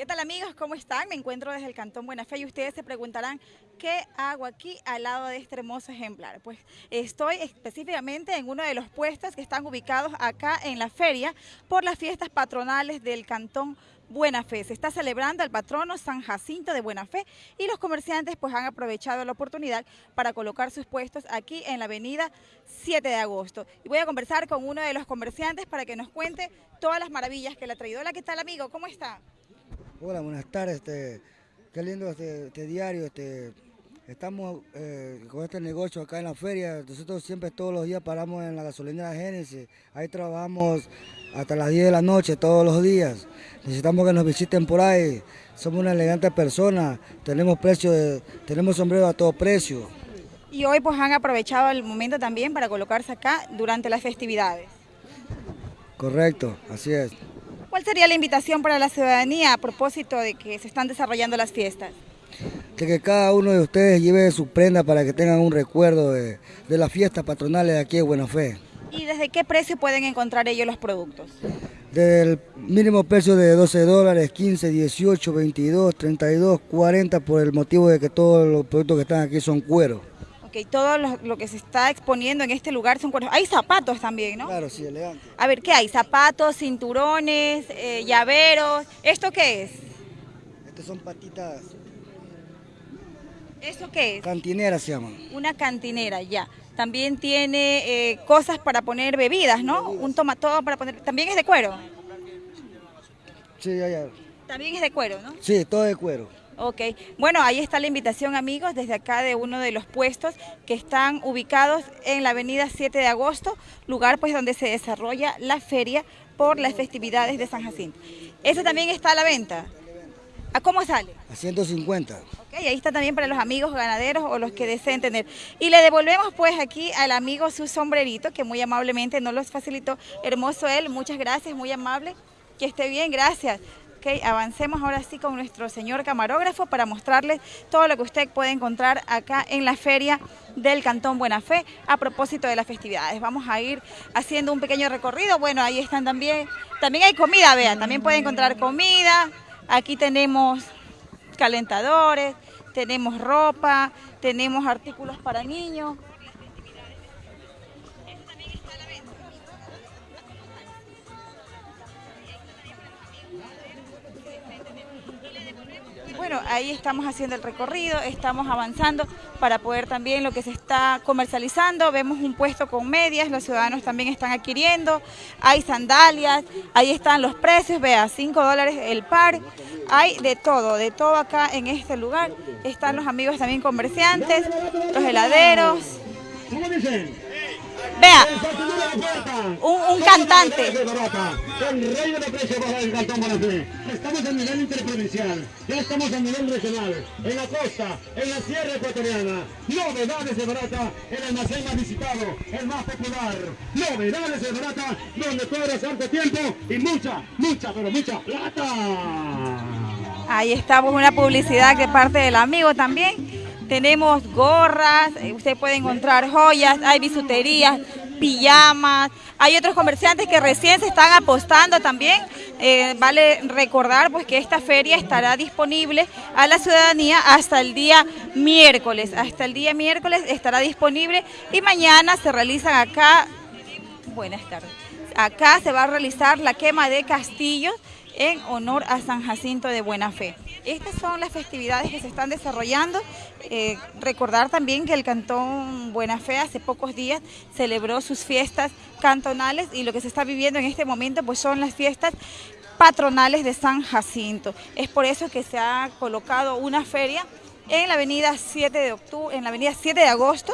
¿Qué tal amigos? ¿Cómo están? Me encuentro desde el Cantón Buena Fe y ustedes se preguntarán ¿qué hago aquí al lado de este hermoso ejemplar? Pues estoy específicamente en uno de los puestos que están ubicados acá en la feria por las fiestas patronales del Cantón Buena Fe. Se está celebrando el patrono San Jacinto de Buena Fe y los comerciantes pues han aprovechado la oportunidad para colocar sus puestos aquí en la avenida 7 de agosto. Y voy a conversar con uno de los comerciantes para que nos cuente todas las maravillas que le ha traído. Hola, ¿qué tal amigo? ¿Cómo está? Hola, buenas tardes. Este, qué lindo este, este diario. Este, estamos eh, con este negocio acá en la feria. Nosotros siempre todos los días paramos en la gasolinera Génesis. Ahí trabajamos hasta las 10 de la noche todos los días. Necesitamos que nos visiten por ahí. Somos una elegante persona. Tenemos precio, tenemos sombrero a todo precio. Y hoy pues han aprovechado el momento también para colocarse acá durante las festividades. Correcto, así es. ¿Cuál sería la invitación para la ciudadanía a propósito de que se están desarrollando las fiestas? De que cada uno de ustedes lleve su prenda para que tengan un recuerdo de, las fiestas patronales de aquí de Buena Fe. ¿Y desde qué precio pueden encontrar ellos los productos? Del mínimo precio de 12 dólares, 15, 18, 22, 32, 40 por el motivo de que todos los productos que están aquí son cuero. Ok, todo lo, que se está exponiendo en este lugar son cueros. Hay zapatos también, ¿no? Claro, sí, elegante. A ver, ¿qué hay? Zapatos, cinturones, eh, llaveros. ¿Esto qué es? Estas son patitas. ¿Eso qué es? Cantinera se llama. Una cantinera, ya. También tiene eh, cosas para poner bebidas, ¿no? Un tomatón para poner... ¿También es de cuero? Sí, ya, ya. También es de cuero, ¿no? Sí, todo de cuero. Ok, bueno, ahí está la invitación amigos desde acá de uno de los puestos que están ubicados en la avenida 7 de agosto, lugar pues donde se desarrolla la feria por las festividades de San Jacinto. ¿Ese también está a la venta? ¿A cómo sale? A 150. Ok, ahí está también para los amigos ganaderos o los que deseen tener. Y le devolvemos pues aquí al amigo su sombrerito que muy amablemente nos los facilitó. Hermoso él, muchas gracias, muy amable. Que esté bien, gracias. Ok, avancemos ahora sí con nuestro señor camarógrafo para mostrarles todo lo que usted puede encontrar acá en la feria del Cantón Buena Fe a propósito de las festividades. Vamos a ir haciendo un pequeño recorrido. Bueno, ahí están también, también hay comida, vean, también puede encontrar comida. Aquí tenemos calentadores, tenemos ropa, tenemos artículos para niños. Ahí estamos haciendo el recorrido, estamos avanzando para poder también lo que se está comercializando. Vemos un puesto con medias, los ciudadanos también están adquiriendo. Hay sandalias, ahí están los precios, vea, 5 dólares el par. Hay de todo, de todo acá en este lugar. Están los amigos también comerciantes, los heladeros. Vea, un, cantante. El de del Cantón Bonafé. Estamos a nivel interprovincial, ya estamos a nivel regional, en la costa, en la sierra ecuatoriana. Novedades de Barata, el almacén más visitado, el más popular. Novedades de Barata, donde cobras harto tiempo y mucha, mucha, pero mucha plata. Ahí estamos, una publicidad de parte del amigo también tenemos gorras, eh, usted puede encontrar joyas, hay bisuterías, pijamas, hay otros comerciantes que recién se están apostando también. Eh, vale recordar pues que esta feria estará disponible a la ciudadanía hasta el día miércoles. Hasta el día miércoles estará disponible y mañana se realizan acá, buenas tardes, acá se va a realizar la quema de castillos en honor a San Jacinto de Buena Fe. Estas son las festividades que se están desarrollando. Eh, recordar también que el Cantón Buena Fe hace pocos días celebró sus fiestas cantonales y lo que se está viviendo en este momento pues son las fiestas patronales de San Jacinto. Es por eso que se ha colocado una feria en la avenida 7 de en la avenida 7 de agosto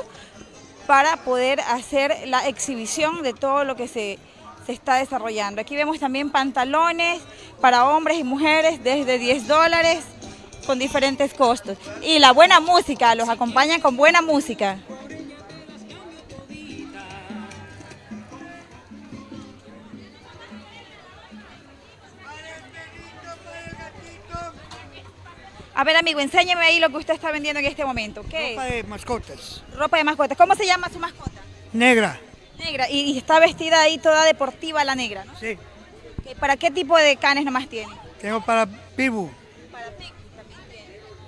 para poder hacer la exhibición de todo lo que se se está desarrollando. Aquí vemos también pantalones para hombres y mujeres desde 10 dólares con diferentes costos. Y la buena música, los acompañan con buena música. A ver, amigo, enséñeme ahí lo que usted está vendiendo en este momento. ¿Qué Ropa de mascotas. Ropa de mascotas. ¿Cómo se llama su mascota? Negra. Negra, y, está vestida ahí toda deportiva la negra, ¿no? Sí. ¿Para qué tipo de canes nomás tiene? Tengo para Pibu Para Pico también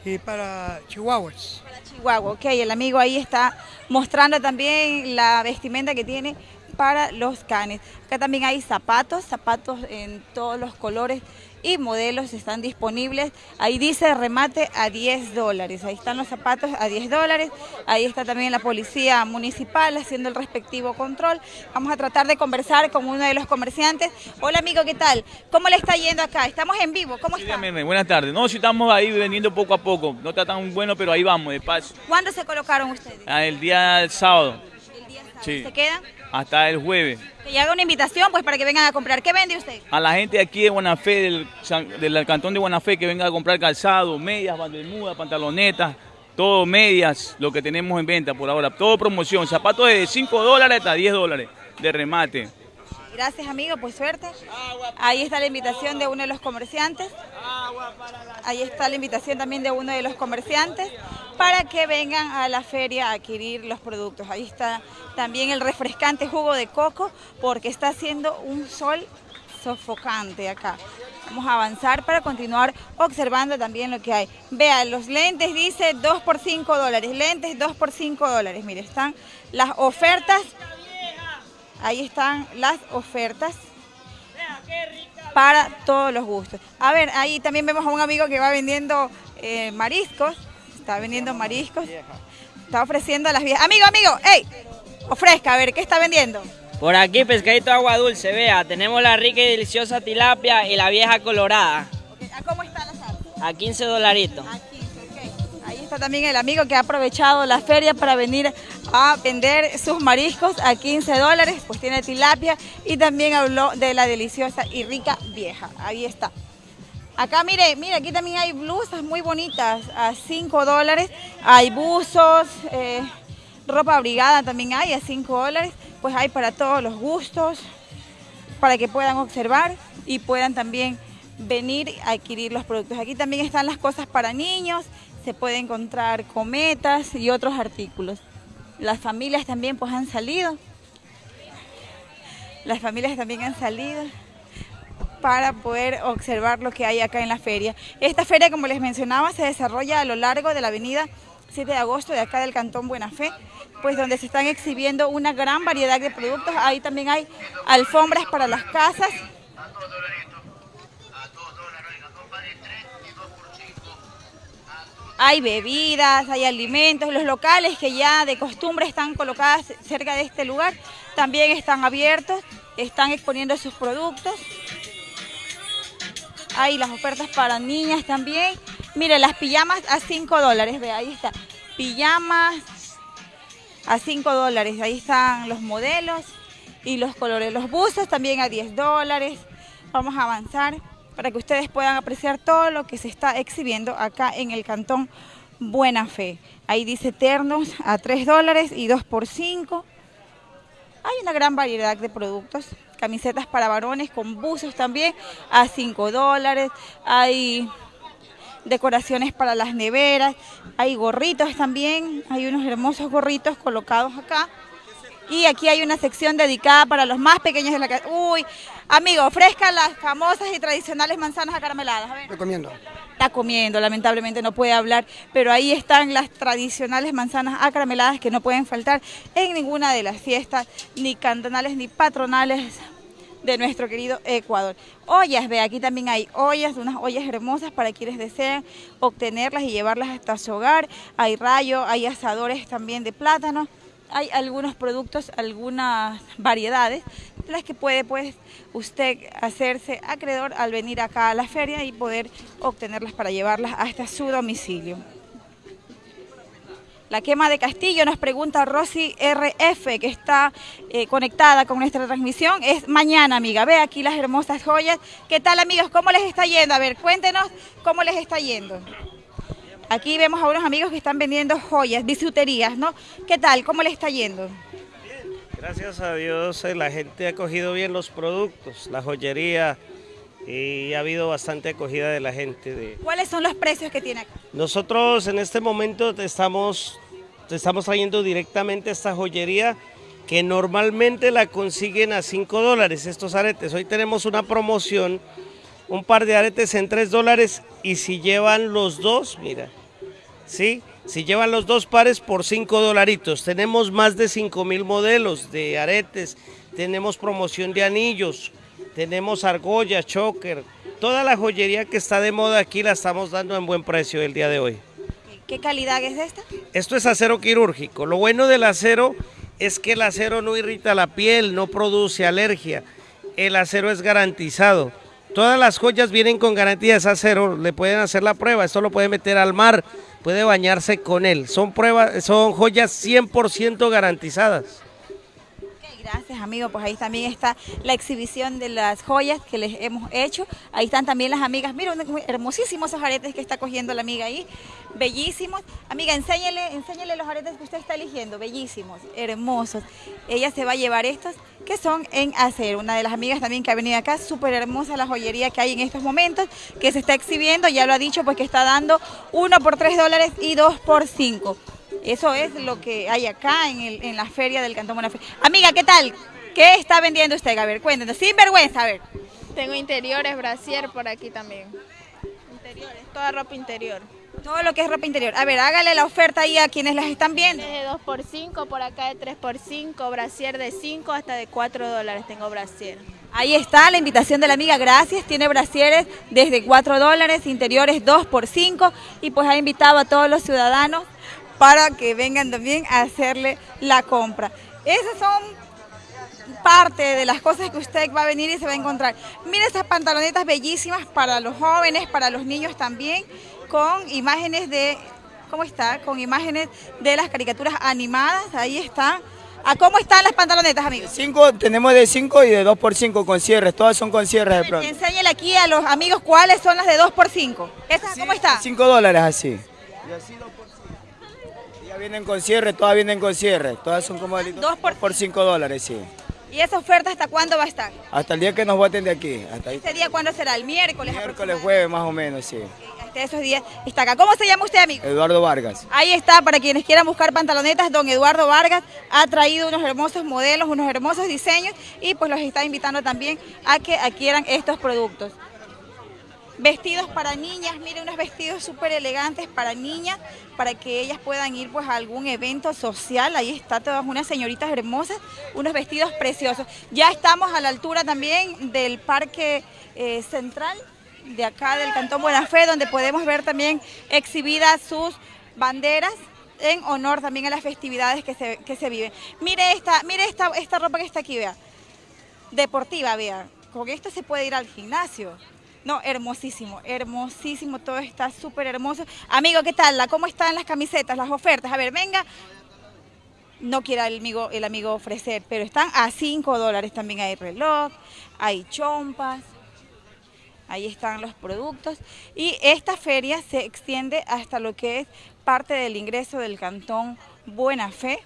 tiene. y para Chihuahuas. Para Chihuahua, ok. El amigo ahí está mostrando también la vestimenta que tiene para los canes. Acá también hay zapatos, zapatos en todos los colores y modelos están disponibles. Ahí dice remate a 10 dólares. Ahí están los zapatos a 10 dólares. Ahí está también la policía municipal haciendo el respectivo control. Vamos a tratar de conversar con uno de los comerciantes. Hola amigo, ¿qué tal? ¿Cómo le está yendo acá? Estamos en vivo. ¿Cómo Sí, está? buenas tardes. No, si estamos ahí vendiendo poco a poco. No está tan bueno, pero ahí vamos, de paso. ¿Cuándo se colocaron ustedes? Ah, El día sábado, El día sábado. Sí. ¿Se quedan? Hasta el jueves. Que llega una invitación pues para que vengan a comprar. ¿Qué vende usted? A la gente aquí de Buenafé, del, del cantón de Buenafé, que venga a comprar calzado, medias, bandermudas, pantalonetas, todo medias, lo que tenemos en venta por ahora. Todo promoción. Zapatos de 5 dólares hasta 10 dólares de remate. Gracias amigo, pues suerte. Ahí está la invitación de uno de los comerciantes. Ahí está la invitación también de uno de los comerciantes para que vengan a la feria a adquirir los productos. Ahí está también el refrescante jugo de coco porque está haciendo un sol sofocante acá. Vamos a avanzar para continuar observando también lo que hay. Vean, los lentes dice 2 por 5 dólares, lentes 2 por 5 dólares. Mire, están las ofertas Ahí están las ofertas para todos los gustos. A ver, ahí también vemos a un amigo que va vendiendo eh, mariscos. Está vendiendo mariscos. Está ofreciendo a las viejas. Amigo, amigo, hey, ofrezca, a ver, ¿qué está vendiendo? Por aquí pescadito agua dulce, vea, tenemos la rica y deliciosa tilapia y la vieja colorada, ¿A cómo está la sal? a 15 dolaritos. A 15, ok. Ahí está también el amigo que ha aprovechado la feria para venir a vender sus mariscos a 15 dólares, pues tiene tilapia y también habló de la deliciosa y rica vieja. Ahí está. Acá mire, mire, aquí también hay blusas muy bonitas a 5 dólares, hay buzos, eh, ropa abrigada también hay a 5 dólares, pues hay para todos los gustos, para que puedan observar y puedan también venir a adquirir los productos. Aquí también están las cosas para niños, se puede encontrar cometas y otros artículos. Las familias también pues han salido, las familias también han salido para poder observar lo que hay acá en la feria. Esta feria, como les mencionaba, se desarrolla a lo largo de la avenida 7 de agosto de acá del Cantón Buena Fe, pues donde se están exhibiendo una gran variedad de productos. Ahí también hay alfombras para las casas. Hay bebidas, hay alimentos, los locales que ya de costumbre están colocados cerca de este lugar también están abiertos, están exponiendo sus productos. Hay las ofertas para niñas también. Mire, las pijamas a 5 dólares, ve, ahí está. Pijamas a 5 dólares, ahí están los modelos y los colores. Los buzos también a 10 dólares. Vamos a avanzar para que ustedes puedan apreciar todo lo que se está exhibiendo acá en el cantón Buena Fe. Ahí dice ternos a 3 dólares y 2 por 5. Hay una gran variedad de productos, camisetas para varones con buzos también a 5 dólares, hay decoraciones para las neveras, hay gorritos también, hay unos hermosos gorritos colocados acá. Y aquí hay una sección dedicada para los más pequeños de la casa. Uy, amigo, ofrezca las famosas y tradicionales manzanas acarameladas. A ver. Estoy comiendo. Está comiendo, lamentablemente no puede hablar, pero ahí están las tradicionales manzanas acarameladas que no pueden faltar en ninguna de las fiestas, ni cantonales ni patronales de nuestro querido Ecuador. Ollas, ve, aquí también hay ollas, unas ollas hermosas para quienes desean obtenerlas y llevarlas hasta su hogar. Hay rayo, hay asadores también de plátano, hay algunos productos, algunas variedades, de las que puede pues usted hacerse acreedor al venir acá a la feria y poder obtenerlas para llevarlas hasta su domicilio. La quema de Castillo, nos pregunta Rosy RF, que está eh, conectada con nuestra transmisión. Es mañana, amiga. Ve aquí las hermosas joyas. ¿Qué tal, amigos? ¿Cómo les está yendo? A ver, cuéntenos cómo les está yendo. Aquí vemos a unos amigos que están vendiendo joyas, bisuterías, ¿no? ¿Qué tal? ¿Cómo les está yendo? Gracias a Dios eh, la gente ha cogido bien los productos, la joyería y ha habido bastante acogida de la gente. De... ¿Cuáles son los precios que tiene acá? Nosotros en este momento te estamos, te estamos trayendo directamente esta joyería que normalmente la consiguen a 5 dólares estos aretes. Hoy tenemos una promoción un par de aretes en 3 dólares y si llevan los dos, mira, ¿sí? Si llevan los dos pares por 5 dolaritos. Tenemos más de 5 mil modelos de aretes, tenemos promoción de anillos, tenemos argollas, choker, toda la joyería que está de moda aquí la estamos dando en buen precio el día de hoy. ¿Qué calidad es esta? Esto es acero quirúrgico. Lo bueno del acero es que el acero no irrita la piel, no produce alergia. El acero es garantizado. Todas las joyas vienen con garantía de acero, le pueden hacer la prueba, esto lo puede meter al mar, puede bañarse con él. Son pruebas, son joyas 100% garantizadas. Gracias, amigo. Pues ahí también está la exhibición de las joyas que les hemos hecho. Ahí están también las amigas. Mira, hermosísimos esos aretes que está cogiendo la amiga ahí. Bellísimos. Amiga, enséñele, enséñele los aretes que usted está eligiendo. Bellísimos, hermosos. Ella se va a llevar estos que son en acero. Una de las amigas también que ha venido acá, súper hermosa la joyería que hay en estos momentos, que se está exhibiendo, ya lo ha dicho, pues que está dando uno por tres dólares y dos por cinco. Eso es lo que hay acá en, la feria del Cantón Buena Amiga, ¿qué tal? ¿Qué está vendiendo usted? A ver, cuéntenos, sin vergüenza, a ver. Tengo interiores, brasier por aquí también. Interiores, toda ropa interior. Todo lo que es ropa interior. A ver, hágale la oferta ahí a quienes las están viendo. De 2 por 5, por acá de 3 por 5, brasier de 5 hasta de 4 dólares tengo brasier. Ahí está la invitación de la amiga, gracias. Tiene brasieres desde 4 dólares, interiores 2 por 5 y pues ha invitado a todos los ciudadanos para que vengan también a hacerle la compra. Esas son parte de las cosas que usted va a venir y se va a encontrar. Mire esas pantalonetas bellísimas para los jóvenes, para los niños también, con imágenes de, ¿cómo está? Con imágenes de las caricaturas animadas, ahí está. ¿A cómo están las pantalonetas, amigos? Cinco, tenemos de 5 y de 2 por 5 con cierres, todas son con cierres de pronto. Enséñale aquí a los amigos cuáles son las de 2 por 5. cómo está? 5 dólares así. Y así 2 por 5. Ya vienen con cierre, todas vienen con cierre, todas son como 2 por, por 5 dólares, sí. ¿Y esa oferta hasta cuándo va a estar? Hasta el día que nos voten de aquí. Hasta ¿Ese día cuándo será? ¿El miércoles? Miércoles, jueves más o menos, sí. Hasta esos días está acá. ¿Cómo se llama usted, amigo? Eduardo Vargas. Ahí está, para quienes quieran buscar pantalonetas, don Eduardo Vargas ha traído unos hermosos modelos, unos hermosos diseños y pues los está invitando también a que adquieran estos productos. Vestidos para niñas, miren unos vestidos súper elegantes para niñas, para que ellas puedan ir pues a algún evento social. Ahí está todas unas señoritas hermosas, unos vestidos preciosos. Ya estamos a la altura también del Parque eh, Central de acá del Cantón Buena Fe, donde podemos ver también exhibidas sus banderas en honor también a las festividades que se, que se viven. Mire esta, mire esta, esta ropa que está aquí, vea. Deportiva, vea. Con esto se puede ir al gimnasio. No, hermosísimo, hermosísimo, todo está súper hermoso. Amigo, ¿qué tal? ¿Cómo están las camisetas, las ofertas? A ver, venga. No quiera el amigo, el amigo ofrecer, pero están a 5 dólares. También hay reloj, hay chompas, ahí están los productos. Y esta feria se extiende hasta lo que es parte del ingreso del cantón Buena Fe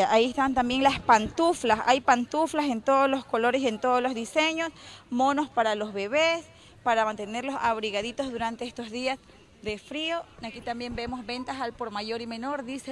ahí están también las pantuflas, hay pantuflas en todos los colores y en todos los diseños, monos para los bebés, para mantenerlos abrigaditos durante estos días de frío. Aquí también vemos ventas al por mayor y menor, dice